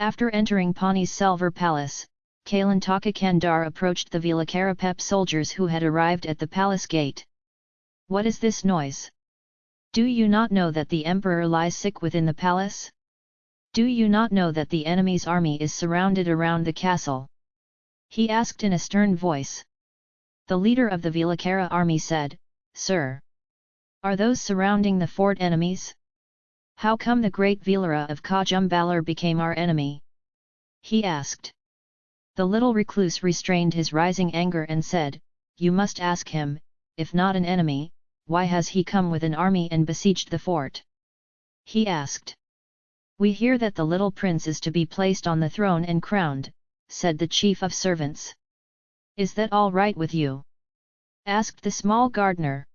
After entering Pani's Selvar Palace, Kalantaka Kandar approached the Vilakarapep soldiers who had arrived at the palace gate. What is this noise? Do you not know that the emperor lies sick within the palace? Do you not know that the enemy's army is surrounded around the castle? He asked in a stern voice. The leader of the Vilakara army said, Sir! Are those surrounding the fort enemies? How come the great Vilara of Kajumbalar became our enemy? He asked. The little recluse restrained his rising anger and said, You must ask him, if not an enemy, why has he come with an army and besieged the fort? He asked. We hear that the little prince is to be placed on the throne and crowned, said the chief of servants. Is that all right with you? asked the small gardener.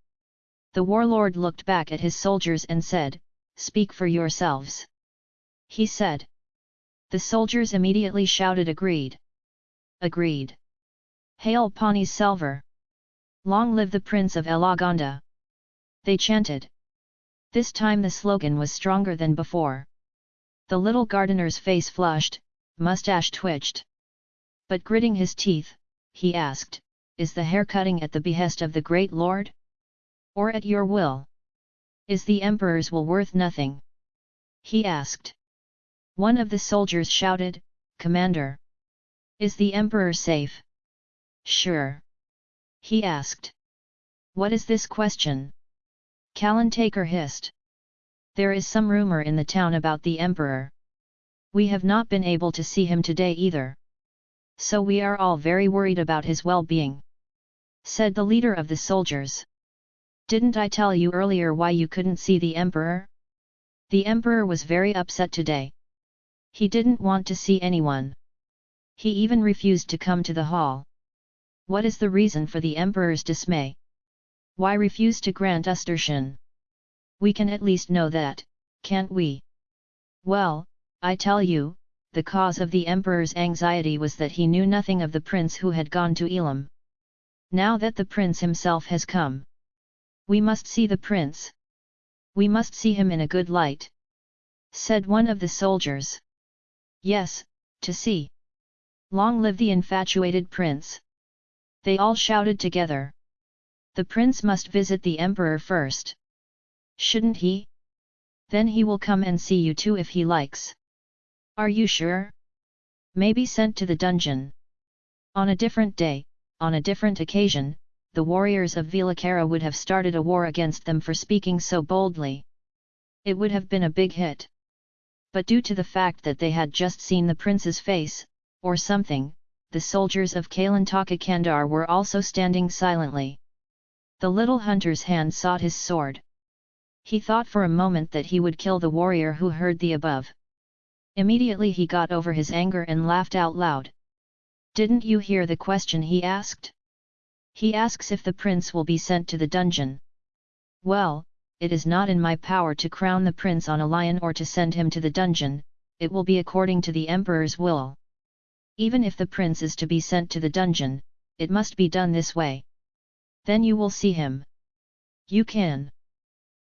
The warlord looked back at his soldiers and said, Speak for yourselves. He said. The soldiers immediately shouted agreed. Agreed. Hail Pani Selvar! Long live the Prince of Elaganda! They chanted. This time the slogan was stronger than before. The little gardener's face flushed, mustache twitched. But gritting his teeth, he asked, Is the hair cutting at the behest of the great lord? Or at your will? Is the emperor's will worth nothing? He asked. One of the soldiers shouted, Commander! Is the emperor safe? Sure. He asked. What is this question? Kalantaker hissed. There is some rumor in the town about the emperor. We have not been able to see him today either. So we are all very worried about his well-being. Said the leader of the soldiers. Didn't I tell you earlier why you couldn't see the emperor? The emperor was very upset today. He didn't want to see anyone. He even refused to come to the hall. What is the reason for the emperor's dismay? Why refuse to grant us darshan? We can at least know that, can't we? Well, I tell you, the cause of the emperor's anxiety was that he knew nothing of the prince who had gone to Elam. Now that the prince himself has come, we must see the prince. We must see him in a good light. Said one of the soldiers. Yes, to see. Long live the infatuated prince! They all shouted together. The prince must visit the emperor first. Shouldn't he? Then he will come and see you too if he likes. Are you sure? Maybe sent to the dungeon. On a different day, on a different occasion, the warriors of Vilakara would have started a war against them for speaking so boldly. It would have been a big hit. But due to the fact that they had just seen the prince's face, or something, the soldiers of Kalantaka Kandar were also standing silently. The little hunter's hand sought his sword. He thought for a moment that he would kill the warrior who heard the above. Immediately he got over his anger and laughed out loud. Didn't you hear the question he asked? He asks if the prince will be sent to the dungeon. Well, it is not in my power to crown the prince on a lion or to send him to the dungeon, it will be according to the emperor's will. Even if the prince is to be sent to the dungeon, it must be done this way. Then you will see him. You can.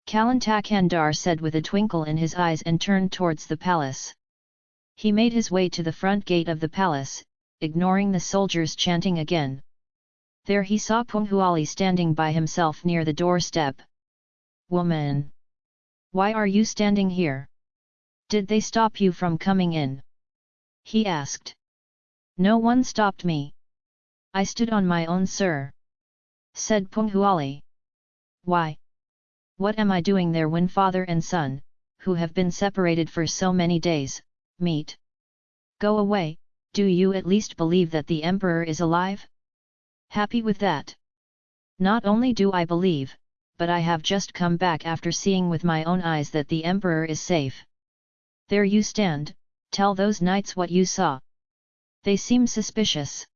Kalantakandar said with a twinkle in his eyes and turned towards the palace. He made his way to the front gate of the palace, ignoring the soldiers chanting again. There he saw Punguzali standing by himself near the doorstep. Woman! Why are you standing here? Did they stop you from coming in? He asked. No one stopped me. I stood on my own sir. Said Punguzali. Why? What am I doing there when father and son, who have been separated for so many days, meet? Go away, do you at least believe that the emperor is alive? Happy with that. Not only do I believe, but I have just come back after seeing with my own eyes that the emperor is safe. There you stand, tell those knights what you saw. They seem suspicious.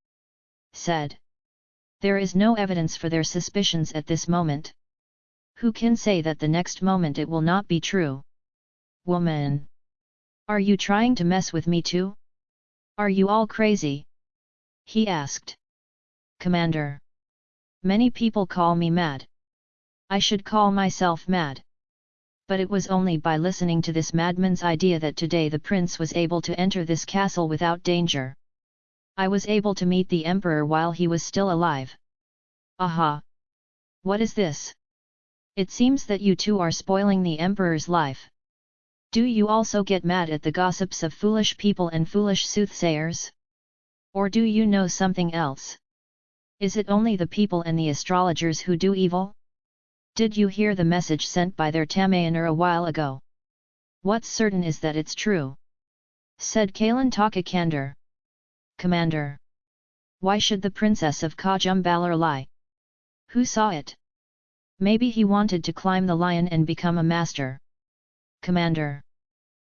Said. There is no evidence for their suspicions at this moment. Who can say that the next moment it will not be true? Woman! Are you trying to mess with me too? Are you all crazy? He asked. Commander! Many people call me mad. I should call myself mad. But it was only by listening to this madman's idea that today the prince was able to enter this castle without danger. I was able to meet the emperor while he was still alive. Aha! What is this? It seems that you two are spoiling the emperor's life. Do you also get mad at the gossips of foolish people and foolish soothsayers? Or do you know something else? Is it only the people and the astrologers who do evil? Did you hear the message sent by their Tamayaner a while ago? What's certain is that it's true. Said Kalantaka Kandar. Commander. Why should the princess of Kajumbalar lie? Who saw it? Maybe he wanted to climb the lion and become a master. Commander.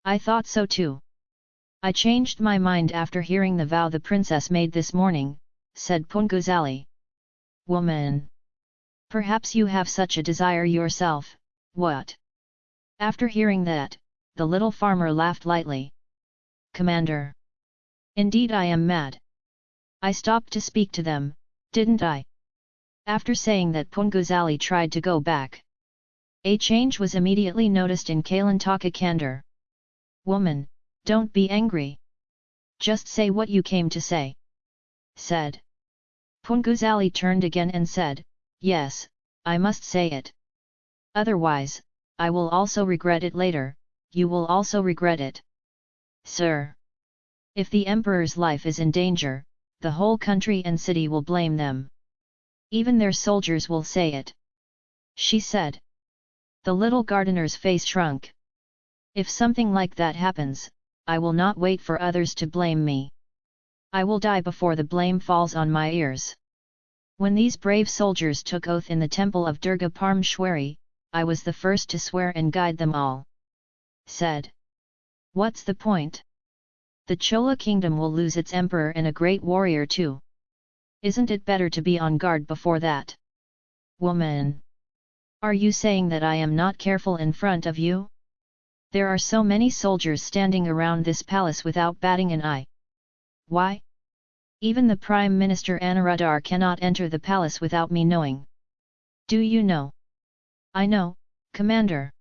I thought so too. I changed my mind after hearing the vow the princess made this morning, said Punguzali. Woman! Perhaps you have such a desire yourself, what? After hearing that, the little farmer laughed lightly. Commander! Indeed I am mad. I stopped to speak to them, didn't I? After saying that Punguzali tried to go back. A change was immediately noticed in Kalantaka Kandar. Woman, don't be angry. Just say what you came to say said. Punguzali turned again and said, Yes, I must say it. Otherwise, I will also regret it later, you will also regret it. Sir! If the emperor's life is in danger, the whole country and city will blame them. Even their soldiers will say it. She said. The little gardener's face shrunk. If something like that happens, I will not wait for others to blame me. I will die before the blame falls on my ears. When these brave soldiers took oath in the temple of Durga Parmeshwari, I was the first to swear and guide them all. Said. What's the point? The Chola kingdom will lose its emperor and a great warrior too. Isn't it better to be on guard before that? Woman! Are you saying that I am not careful in front of you? There are so many soldiers standing around this palace without batting an eye. Why? Even the Prime Minister Anuradhar cannot enter the palace without me knowing. Do you know? I know, Commander.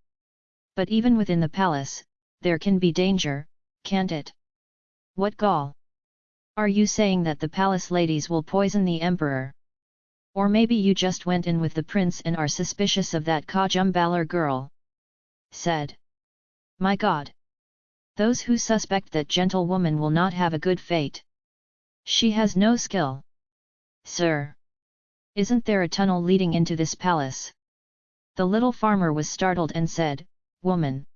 But even within the palace, there can be danger, can't it? What gall? Are you saying that the palace ladies will poison the emperor? Or maybe you just went in with the prince and are suspicious of that Kajumbalar girl? Said. My god! Those who suspect that gentlewoman will not have a good fate. She has no skill. Sir! Isn't there a tunnel leading into this palace? The little farmer was startled and said, Woman!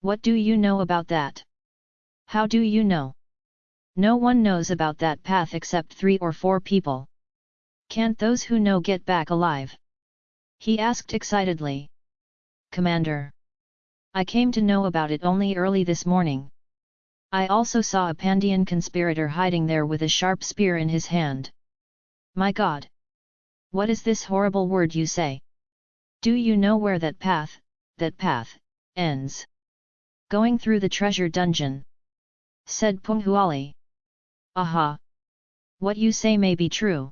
What do you know about that? How do you know? No one knows about that path except three or four people. Can't those who know get back alive? He asked excitedly. Commander! I came to know about it only early this morning. I also saw a Pandyan conspirator hiding there with a sharp spear in his hand. My god! What is this horrible word you say? Do you know where that path, that path, ends? Going through the treasure dungeon. Said Punguzali. Aha! What you say may be true.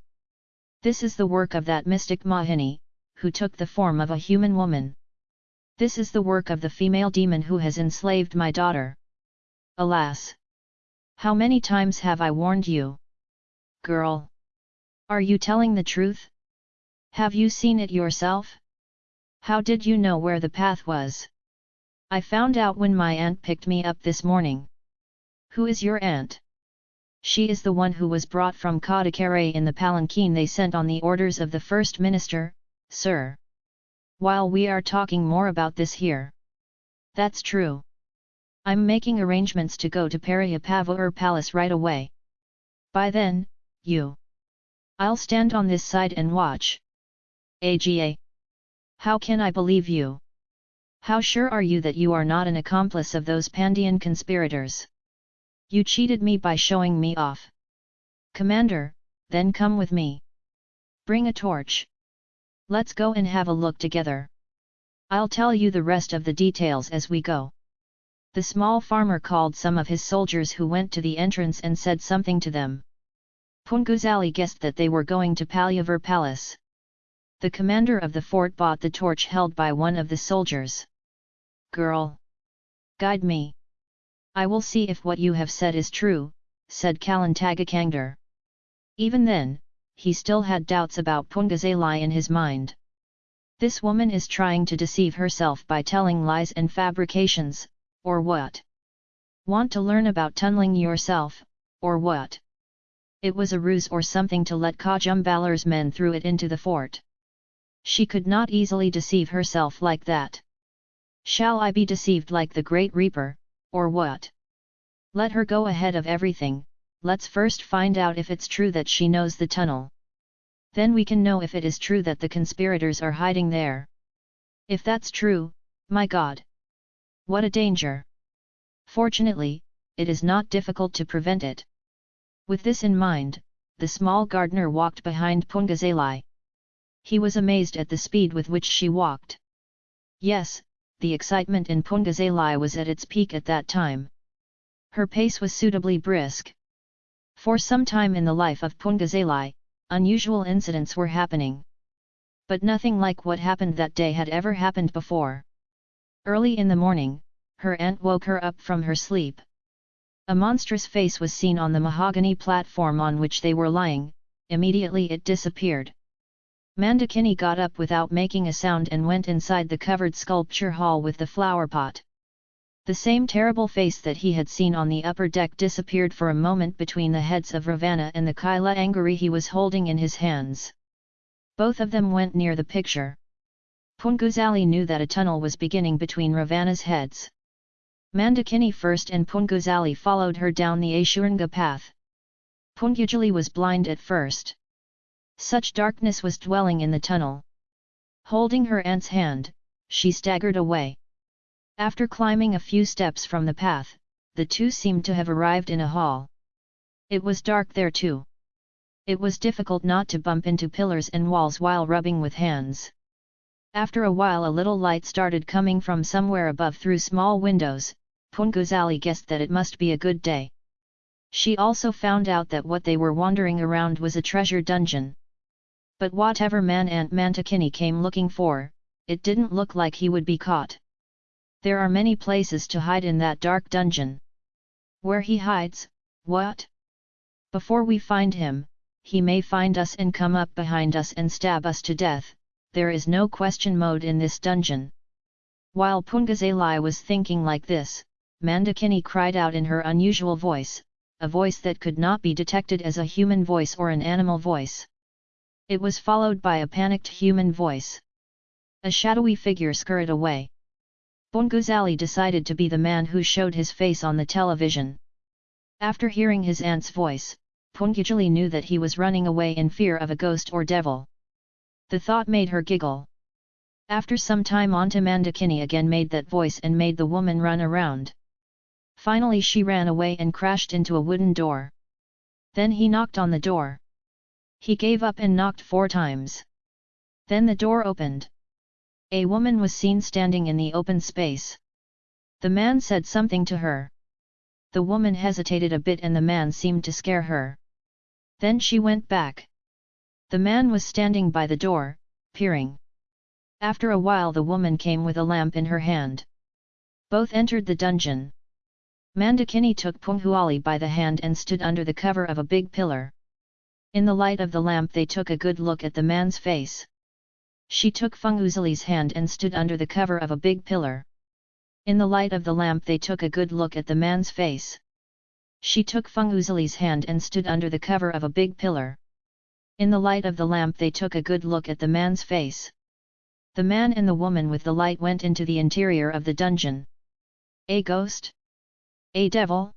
This is the work of that mystic Mahini, who took the form of a human woman. This is the work of the female demon who has enslaved my daughter. Alas! How many times have I warned you? Girl! Are you telling the truth? Have you seen it yourself? How did you know where the path was? I found out when my aunt picked me up this morning. Who is your aunt? She is the one who was brought from Kadakare in the palanquin they sent on the orders of the First Minister, sir. While we are talking more about this here. That's true. I'm making arrangements to go to Pariyapavur Palace right away. By then, you. I'll stand on this side and watch. AGA. How can I believe you? How sure are you that you are not an accomplice of those Pandian conspirators? You cheated me by showing me off. Commander, then come with me. Bring a torch. Let's go and have a look together. I'll tell you the rest of the details as we go. The small farmer called some of his soldiers who went to the entrance and said something to them. Punguzali guessed that they were going to Palyavur Palace. The commander of the fort bought the torch held by one of the soldiers. girl. Guide me. I will see if what you have said is true, said Kalantaka Kandar. Even then, he still had doubts about Punguzali in his mind. This woman is trying to deceive herself by telling lies and fabrications, or what? Want to learn about tunneling yourself, or what? It was a ruse or something to let Kajumbalar's men through it into the fort. She could not easily deceive herself like that. Shall I be deceived like the Great Reaper, or what? Let her go ahead of everything, let's first find out if it's true that she knows the tunnel. Then we can know if it is true that the conspirators are hiding there. If that's true, my god! What a danger! Fortunately, it is not difficult to prevent it. With this in mind, the small gardener walked behind Punguzali. He was amazed at the speed with which she walked. Yes, the excitement in Punguzali was at its peak at that time. Her pace was suitably brisk. For some time in the life of Punguzali, unusual incidents were happening. But nothing like what happened that day had ever happened before. Early in the morning, her aunt woke her up from her sleep. A monstrous face was seen on the mahogany platform on which they were lying, immediately it disappeared. Mandakini got up without making a sound and went inside the covered sculpture hall with the flower pot. The same terrible face that he had seen on the upper deck disappeared for a moment between the heads of Ravana and the Kaila Angari he was holding in his hands. Both of them went near the picture. Punguzali knew that a tunnel was beginning between Ravana's heads. Mandakini first and Punguzali followed her down the Ashuranga path. Punguzali was blind at first. Such darkness was dwelling in the tunnel. Holding her aunt's hand, she staggered away. After climbing a few steps from the path, the two seemed to have arrived in a hall. It was dark there too. It was difficult not to bump into pillars and walls while rubbing with hands. After a while a little light started coming from somewhere above through small windows, Punguzali guessed that it must be a good day. She also found out that what they were wandering around was a treasure dungeon. But whatever man Aunt Mandakini came looking for, it didn't look like he would be caught. There are many places to hide in that dark dungeon. Where he hides, what? Before we find him, he may find us and come up behind us and stab us to death, there is no question mode in this dungeon. While Punguzali was thinking like this, Mandakini cried out in her unusual voice, a voice that could not be detected as a human voice or an animal voice. It was followed by a panicked human voice. A shadowy figure scurried away. Punguzali decided to be the man who showed his face on the television. After hearing his aunt's voice, Punguzali knew that he was running away in fear of a ghost or devil. The thought made her giggle. After some time Mandakini again made that voice and made the woman run around. Finally she ran away and crashed into a wooden door. Then he knocked on the door. He gave up and knocked four times. Then the door opened. A woman was seen standing in the open space. The man said something to her. The woman hesitated a bit and the man seemed to scare her. Then she went back. The man was standing by the door, peering. After a while the woman came with a lamp in her hand. Both entered the dungeon. Mandakini took Punguzali by the hand and stood under the cover of a big pillar. In the light of the lamp they took a good look at the man's face. She took Punguzali's hand and stood under the cover of a big pillar. In the light of the lamp they took a good look at the man's face. She took Punguzali's hand and stood under the cover of a big pillar. In the light of the lamp they took a good look at the man's face. The man and the woman with the light went into the interior of the dungeon. A ghost? A devil?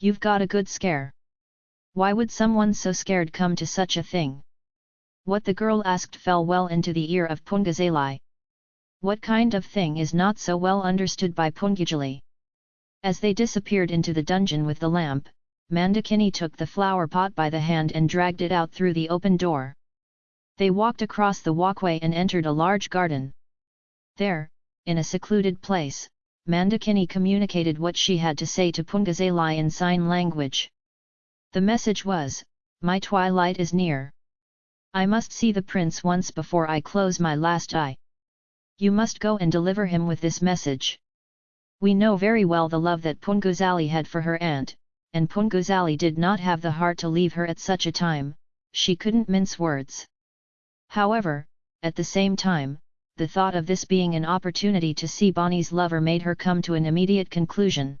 You've got a good scare. Why would someone so scared come to such a thing? What the girl asked fell well into the ear of Punguzali. What kind of thing is not so well understood by Punguzali? As they disappeared into the dungeon with the lamp, Mandakini took the flower pot by the hand and dragged it out through the open door. They walked across the walkway and entered a large garden. There, in a secluded place, Mandakini communicated what she had to say to Punguzali in sign language. The message was, My twilight is near. I must see the prince once before I close my last eye. You must go and deliver him with this message. We know very well the love that Punguzali had for her aunt, and Punguzali did not have the heart to leave her at such a time, she couldn't mince words. However, at the same time, the thought of this being an opportunity to see Bonnie's lover made her come to an immediate conclusion.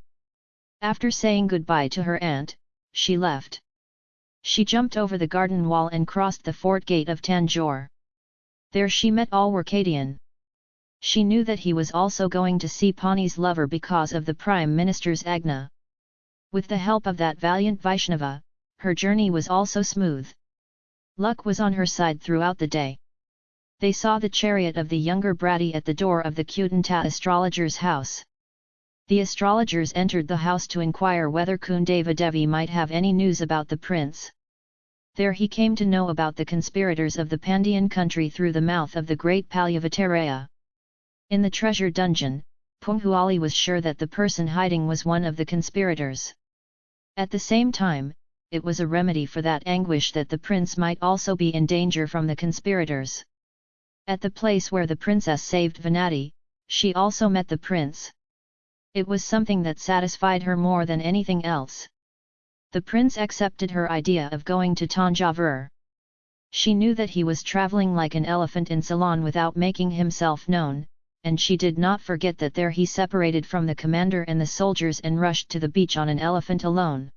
After saying goodbye to her aunt, she left. She jumped over the garden wall and crossed the fort gate of Tanjore. There she met Alwarkadian. She knew that he was also going to see Pani's lover because of the Prime Minister's Agna. With the help of that valiant Vaishnava, her journey was also smooth. Luck was on her side throughout the day. They saw the chariot of the younger Bratty at the door of the Kutanta astrologer's house. The astrologers entered the house to inquire whether Kundava Devi might have any news about the prince. There he came to know about the conspirators of the Pandyan country through the mouth of the great Palyavataraya. In the treasure dungeon, Punguzali was sure that the person hiding was one of the conspirators. At the same time, it was a remedy for that anguish that the prince might also be in danger from the conspirators. At the place where the princess saved Venati, she also met the prince. It was something that satisfied her more than anything else. The prince accepted her idea of going to Tanjavur. She knew that he was travelling like an elephant in Ceylon without making himself known, and she did not forget that there he separated from the commander and the soldiers and rushed to the beach on an elephant alone.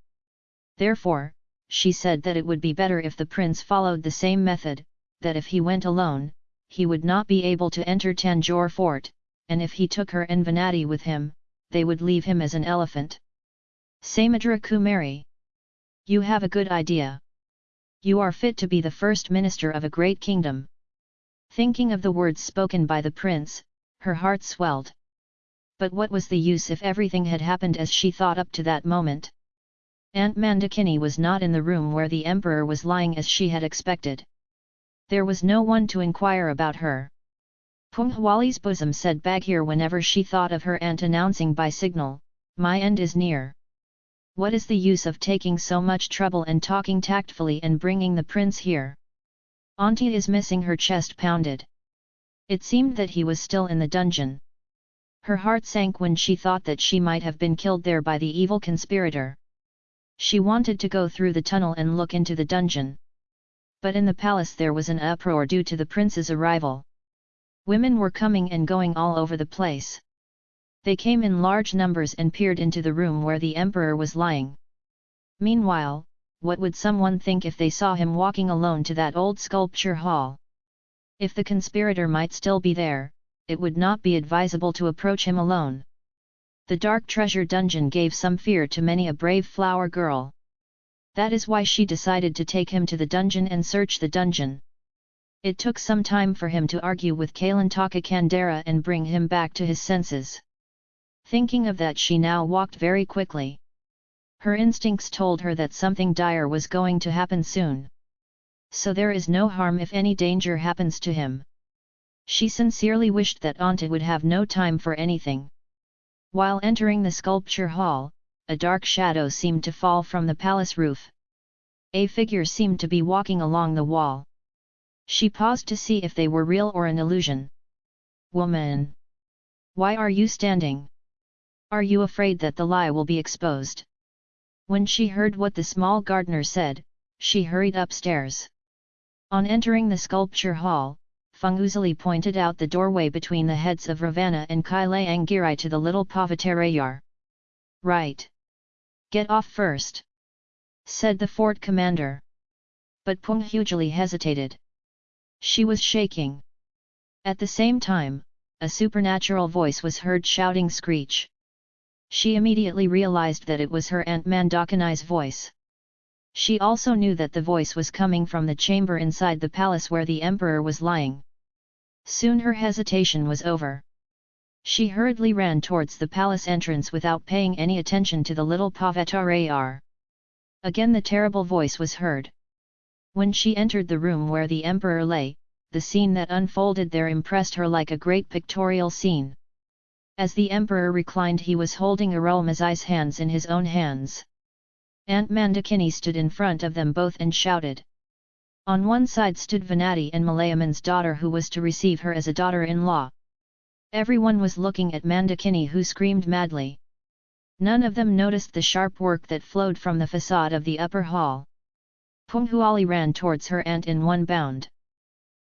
Therefore, she said that it would be better if the prince followed the same method, that if he went alone, he would not be able to enter Tanjore fort, and if he took her and Venati with him, they would leave him as an elephant. Samudra Kumari. You have a good idea. You are fit to be the first minister of a great kingdom. Thinking of the words spoken by the prince, her heart swelled. But what was the use if everything had happened as she thought up to that moment? Aunt Mandakini was not in the room where the emperor was lying as she had expected there was no one to inquire about her. Punguzali's bosom said Baghir whenever she thought of her aunt announcing by signal, my end is near. What is the use of taking so much trouble and talking tactfully and bringing the prince here? Auntie is missing her chest pounded. It seemed that he was still in the dungeon. Her heart sank when she thought that she might have been killed there by the evil conspirator. She wanted to go through the tunnel and look into the dungeon but in the palace there was an uproar due to the prince's arrival. Women were coming and going all over the place. They came in large numbers and peered into the room where the emperor was lying. Meanwhile, what would someone think if they saw him walking alone to that old sculpture hall? If the conspirator might still be there, it would not be advisable to approach him alone. The dark treasure dungeon gave some fear to many a brave flower girl. That is why she decided to take him to the dungeon and search the dungeon. It took some time for him to argue with Kalantaka Kandara and bring him back to his senses. Thinking of that she now walked very quickly. Her instincts told her that something dire was going to happen soon. So there is no harm if any danger happens to him. She sincerely wished that Anta would have no time for anything. While entering the sculpture hall, a dark shadow seemed to fall from the palace roof. A figure seemed to be walking along the wall. She paused to see if they were real or an illusion. Woman! Why are you standing? Are you afraid that the lie will be exposed? When she heard what the small gardener said, she hurried upstairs. On entering the sculpture hall, Punguzali pointed out the doorway between the heads of Ravana and Kailayangirai to the little Pavatarayar. Right. Get off first! said the fort commander. But Punguzali hesitated. She was shaking. At the same time, a supernatural voice was heard shouting screech. She immediately realized that it was her Aunt Mandakini's voice. She also knew that the voice was coming from the chamber inside the palace where the emperor was lying. Soon her hesitation was over. She hurriedly ran towards the palace entrance without paying any attention to the little Pavatarayar. Again the terrible voice was heard. When she entered the room where the emperor lay, the scene that unfolded there impressed her like a great pictorial scene. As the emperor reclined he was holding Arulmozhi's hands in his own hands. Aunt Mandakini stood in front of them both and shouted. On one side stood Venati and Malayaman's daughter who was to receive her as a daughter-in-law. Everyone was looking at Mandakini who screamed madly. None of them noticed the sharp work that flowed from the facade of the upper hall. Punguzali ran towards her aunt in one bound.